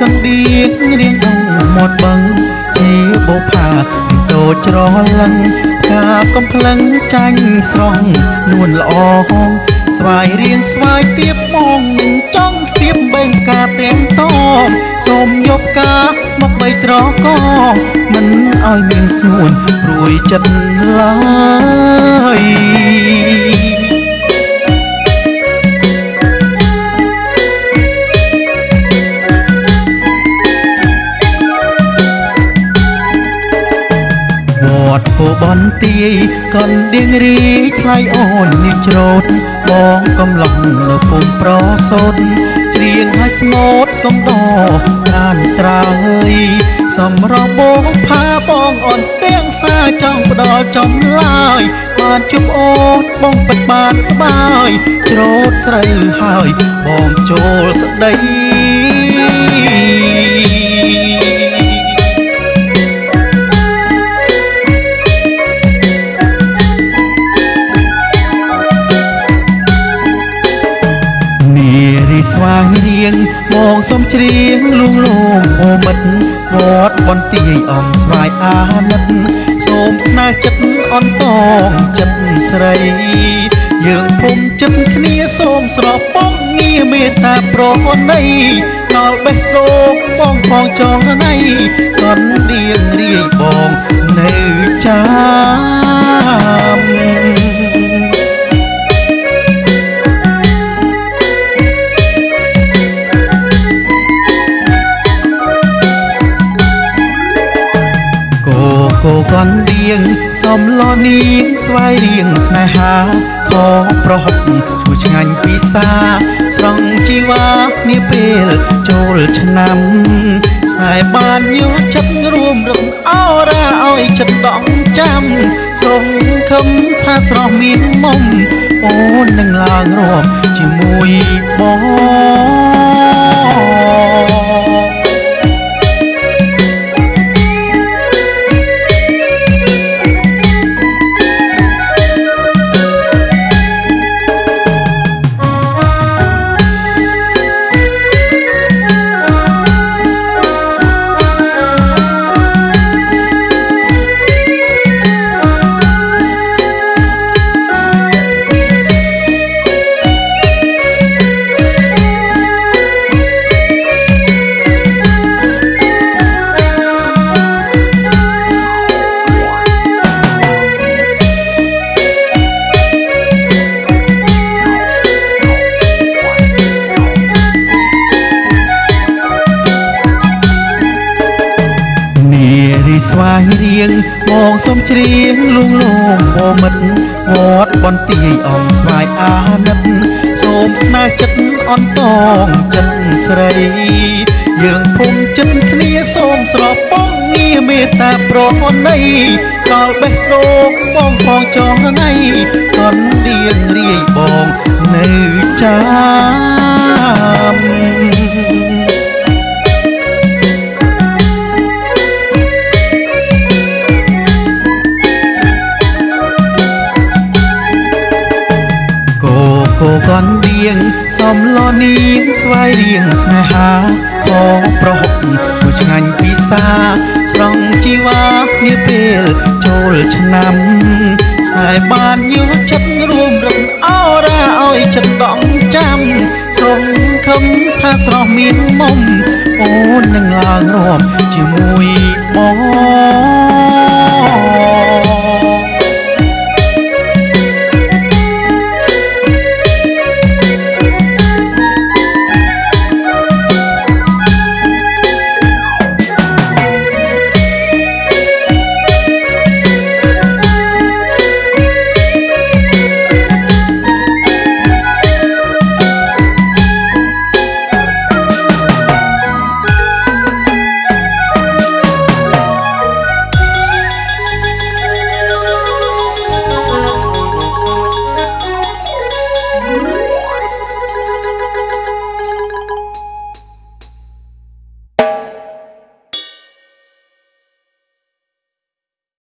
កណ្ដៀងរៀងដងមាត់បឹងជាបុផាតូចច្រឡឹងការកំភ្លឹងចាញ់ស្រស់នួនល្អស្វាយរៀងស្វាយទៀបមកនឹងចង់ស្ទាបបេងការទាំងតងសូមយកការមកបីត្រកមិនឲ្យមានស្ងួនព្រួយចិត្តឡើយ នទាយកណ្ដៀងរីថ្លៃអូននាងច្រូតបងកំឡុងនៅពុំប្រសូតច្រៀងឲ្យស្មូតកំដរត្រានត្រើយសំរងបងផាបងអនទាំងសាចង់ផ្ដល់ចំឡាយបានជុំអូនបងពិតបានស្បាយច្រូតស្រូវហើយបងចូលស្ដី មកសុំច្រៀងលួងលោមអូមិតវត្តបន្ទាយអំស្វាយអាណិតសូមស្នេហ៍ចិត្តអន្តងចិត្តស្រី យើងភុំចិត្តគ្នាសូមស្រស់បងងារមេត្តាប្រណីដល់បេះដូងបងផងចងណៃកណ្ដៀងរាយបងនៅចាំ គោកណ្ដៀងសំឡនាងស្វាយរៀងស្នេហាខប្រហុកឈ្មោះឆ្ងាញ់ពិសា ស្រង់ជីវ៉ានាពេលចូលឆ្នាំស្នេហ៍បានយល់ចិត្តរួមរំអរ៉ាឲ្យចិត្តដងចាំសងខំថាស្រស់មានមុំអូននឹងឡើងរួមជាមួយបង មកសុំច្រៀងលួងលោមអូមិតវត្តបន្ទាយអំស្វាយអាណិតសូមស្នេហ៍ចិត្តអន្តងចិត្តស្រី យើងភុំចិត្តគ្នាសូមស្រស់បងងារមេត្តាប្រណីដល់បេះដូងបងផងចងណៃកណ្ដៀងរាយបងនៅចាំ គោកណ្ដៀងសំឡនាងស្វាយរៀងស្នេហាខប្រហុកឈ្មោះឆ្ងាញ់ពិសាស្រង់ជីវ៉ានាពេលចូលឆ្នាំស្នេហ៍បានយល់ចិត្តរួមរំអរ៉ាឲ្យចិត្តដងចាំសងខំថាស្រស់មានមុំ